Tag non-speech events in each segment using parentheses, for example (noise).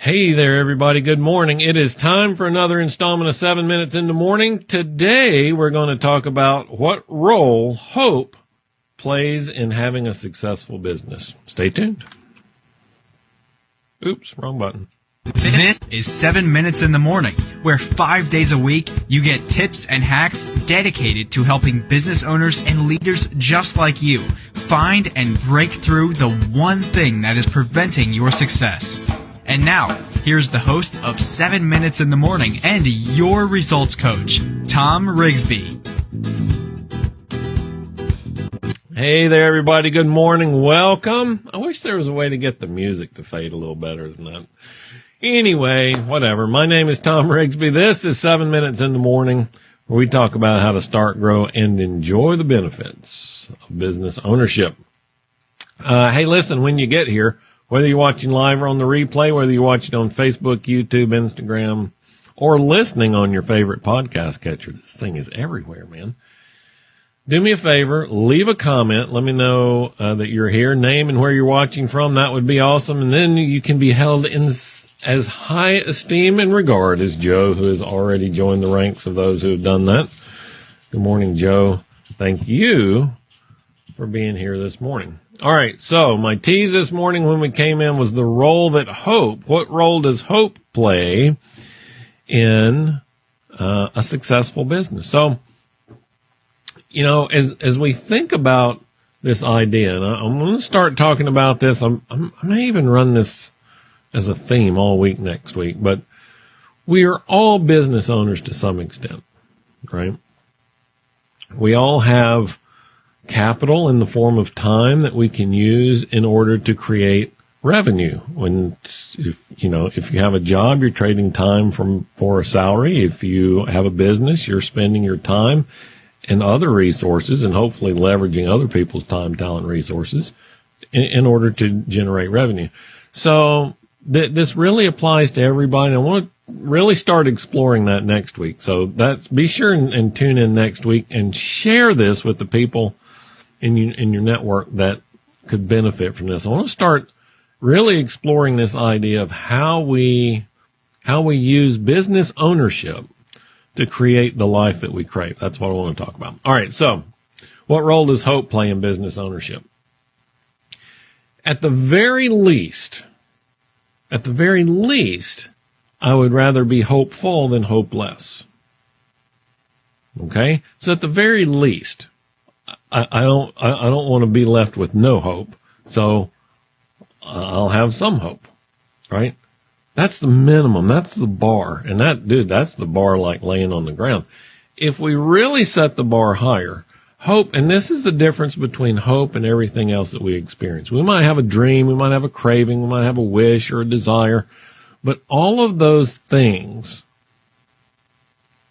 Hey there, everybody. Good morning. It is time for another installment of seven minutes in the morning. Today, we're going to talk about what role hope plays in having a successful business. Stay tuned. Oops, wrong button. This is 7 Minutes in the Morning, where five days a week you get tips and hacks dedicated to helping business owners and leaders just like you find and break through the one thing that is preventing your success. And now, here's the host of 7 Minutes in the Morning and your results coach, Tom Rigsby. Hey there, everybody. Good morning. Welcome. I wish there was a way to get the music to fade a little better than that. Anyway, whatever. My name is Tom Rigsby. This is 7 Minutes in the Morning, where we talk about how to start, grow, and enjoy the benefits of business ownership. Uh, hey, listen, when you get here, whether you're watching live or on the replay, whether you're watching on Facebook, YouTube, Instagram, or listening on your favorite podcast catcher, this thing is everywhere, man. Do me a favor, leave a comment. Let me know uh, that you're here, name and where you're watching from. That would be awesome. And then you can be held in as high esteem and regard as Joe, who has already joined the ranks of those who have done that. Good morning, Joe. Thank you for being here this morning. All right. So my tease this morning when we came in was the role that hope, what role does hope play in uh, a successful business? So, you know, as, as we think about this idea, and I, am going to start talking about this. I'm, I'm, I may even run this as a theme all week next week, but we are all business owners to some extent, right? We all have capital in the form of time that we can use in order to create revenue. When, if, you know, if you have a job, you're trading time from, for a salary. If you have a business, you're spending your time and other resources and hopefully leveraging other people's time, talent, resources in, in order to generate revenue. So th- this really applies to everybody. I want to really start exploring that next week. So that's be sure and, and tune in next week and share this with the people in you, in your network that could benefit from this. I want to start really exploring this idea of how we how we use business ownership to create the life that we crave. That's what I want to talk about. All right, so what role does hope play in business ownership? At the very least, at the very least, I would rather be hopeful than hopeless. Okay? So at the very least, I, I don't, I, I don't want to be left with no hope. So uh, I'll have some hope, right? That's the minimum. That's the bar. And that, dude, that's the bar like laying on the ground. If we really set the bar higher, hope, and this is the difference between hope and everything else that we experience. We might have a dream, we might have a craving, we might have a wish or a desire, but all of those things,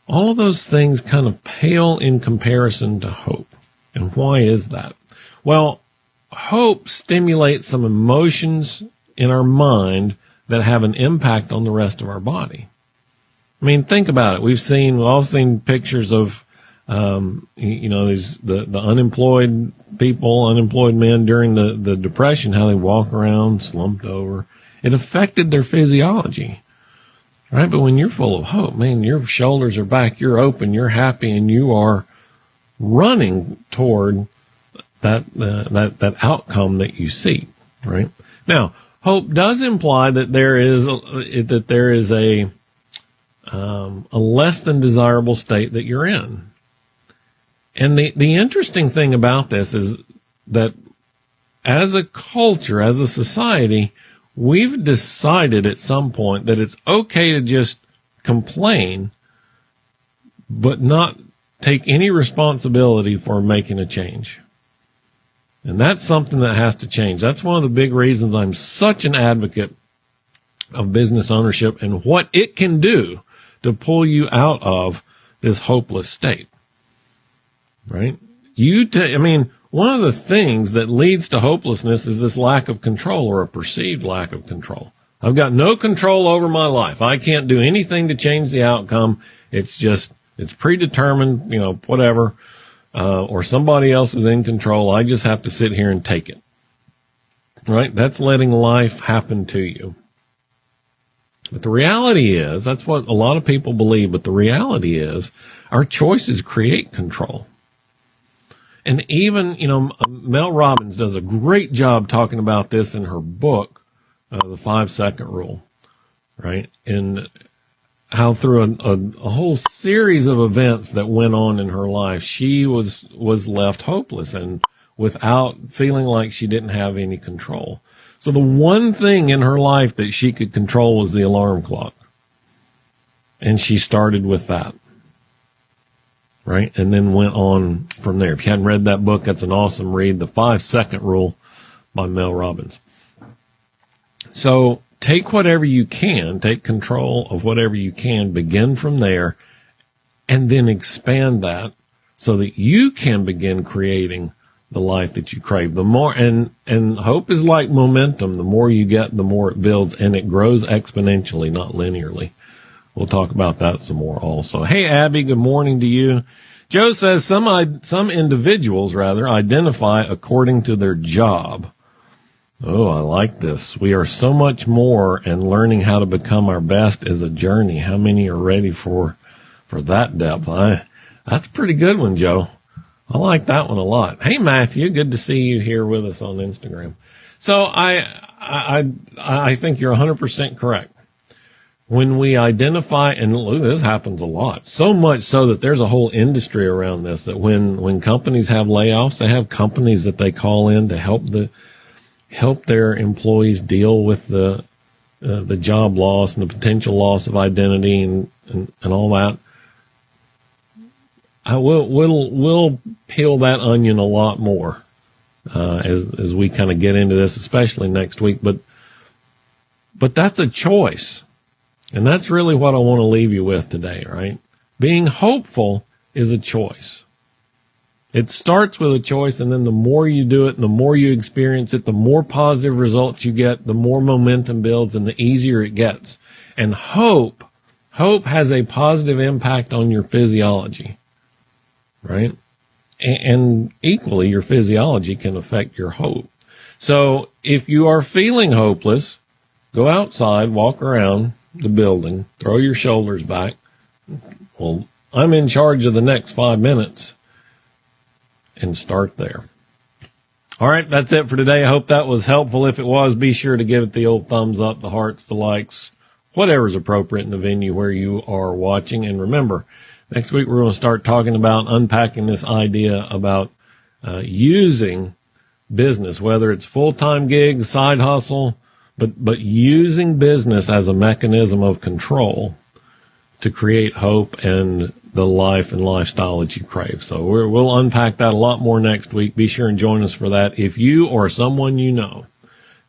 all of those things kind of pale in comparison to hope. And why is that? Well, hope stimulates some emotions in our mind that have an impact on the rest of our body. I mean, think about it. We've seen, we've all seen pictures of, um, you know, these, the, the unemployed people, unemployed men during the, the depression, how they walk around slumped over. It affected their physiology. Right. But when you're full of hope, man, your shoulders are back, you're open, you're happy, and you are running toward that uh, that that outcome that you seek. Right now, hope does imply that there is a, that there is a um, a less than desirable state that you're in. And the the interesting thing about this is that as a culture, as a society, we've decided at some point that it's okay to just complain, but not take any responsibility for making a change. And that's something that has to change. That's one of the big reasons I'm such an advocate of business ownership and what it can do to pull you out of this hopeless state. Right? You, t- I mean, one of the things that leads to hopelessness is this lack of control or a perceived lack of control. I've got no control over my life. I can't do anything to change the outcome. It's just it's predetermined, you know, whatever, uh, or somebody else is in control. I just have to sit here and take it. Right? That's letting life happen to you. But the reality is, that's what a lot of people believe, but the reality is our choices create control. And even, you know, Mel Robbins does a great job talking about this in her book, uh, The Five Second Rule, right? And how through a, a, a, whole series of events that went on in her life, she was, was left hopeless and without feeling like she didn't have any control. So the one thing in her life that she could control was the alarm clock. And she started with that. Right. And then went on from there. If you hadn't read that book, that's an awesome read. The five second rule by Mel Robbins. So take whatever you can, take control of whatever you can, begin from there, and then expand that so that you can begin creating the life that you crave. The more, and, and hope is like momentum. The more you get, the more it builds and it grows exponentially, not linearly. We'll talk about that some more also. Hey, Abby, good morning to you. Joe says some, some individuals rather identify according to their job. Oh, I like this. We are so much more and learning how to become our best is a journey. How many are ready for, for that depth? I, that's a pretty good one, Joe. I like that one a lot. Hey, Matthew, good to see you here with us on Instagram. So I, I, I think you're 100% correct. When we identify, and look, this happens a lot, so much so that there's a whole industry around this, that when, when companies have layoffs, they have companies that they call in to help the, help their employees deal with the, uh, the job loss and the potential loss of identity and, and, and all that. I will we'll we'll peel that onion a lot more uh, as as we kind of get into this, especially next week. But but that's a choice, and that's really what I want to leave you with today. Right? Being hopeful is a choice. It starts with a choice, and then the more you do it, and the more you experience it, the more positive results you get, the more momentum builds, and the easier it gets. And hope, hope has a positive impact on your physiology right? And equally, your physiology can affect your hope. So if you are feeling hopeless, go outside, walk around the building, throw your shoulders back. Well, I'm in charge of the next five minutes and start there. All right. That's it for today. I hope that was helpful. If it was, be sure to give it the old thumbs up, the hearts, the likes, whatever's appropriate in the venue where you are watching. And remember, Next week, we're going to start talking about unpacking this idea about uh, using business, whether it's full time gig, side hustle, but, but using business as a mechanism of control to create hope and the life and lifestyle that you crave. So we will unpack that a lot more next week. Be sure and join us for that. If you or someone you know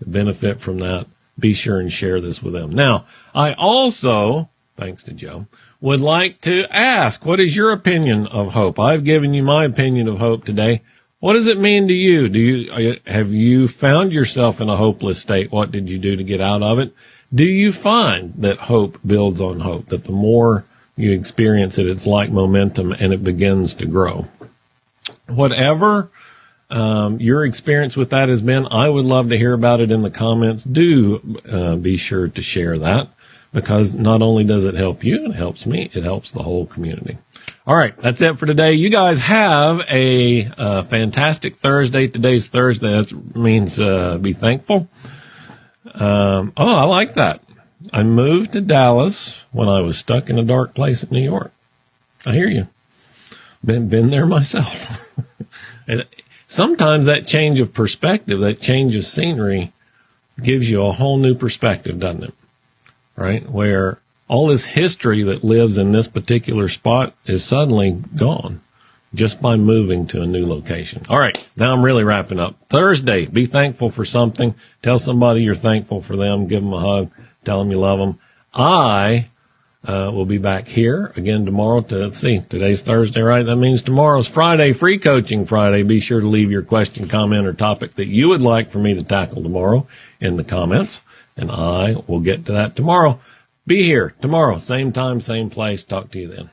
benefit from that, be sure and share this with them. Now, I also, thanks to Joe, would like to ask, what is your opinion of hope? I've given you my opinion of hope today. What does it mean to you? Do you, have you found yourself in a hopeless state? What did you do to get out of it? Do you find that hope builds on hope, that the more you experience it, it's like momentum and it begins to grow? Whatever um, your experience with that has been, I would love to hear about it in the comments. Do uh, be sure to share that because not only does it help you, it helps me, it helps the whole community. All right, that's it for today. You guys have a uh, fantastic Thursday. Today's Thursday. That means uh, be thankful. Um, oh, I like that. I moved to Dallas when I was stuck in a dark place in New York. I hear you. Been been there (laughs) myself. and sometimes that change of perspective, that change of scenery, gives you a whole new perspective, doesn't it? right? Where all this history that lives in this particular spot is suddenly gone just by moving to a new location. All right. Now I'm really wrapping up. Thursday, be thankful for something. Tell somebody you're thankful for them. Give them a hug. Tell them you love them. I uh, will be back here again tomorrow to see. Today's Thursday, right? That means tomorrow's Friday, free coaching Friday. Be sure to leave your question, comment, or topic that you would like for me to tackle tomorrow in the comments and I will get to that tomorrow. Be here tomorrow, same time, same place. Talk to you then.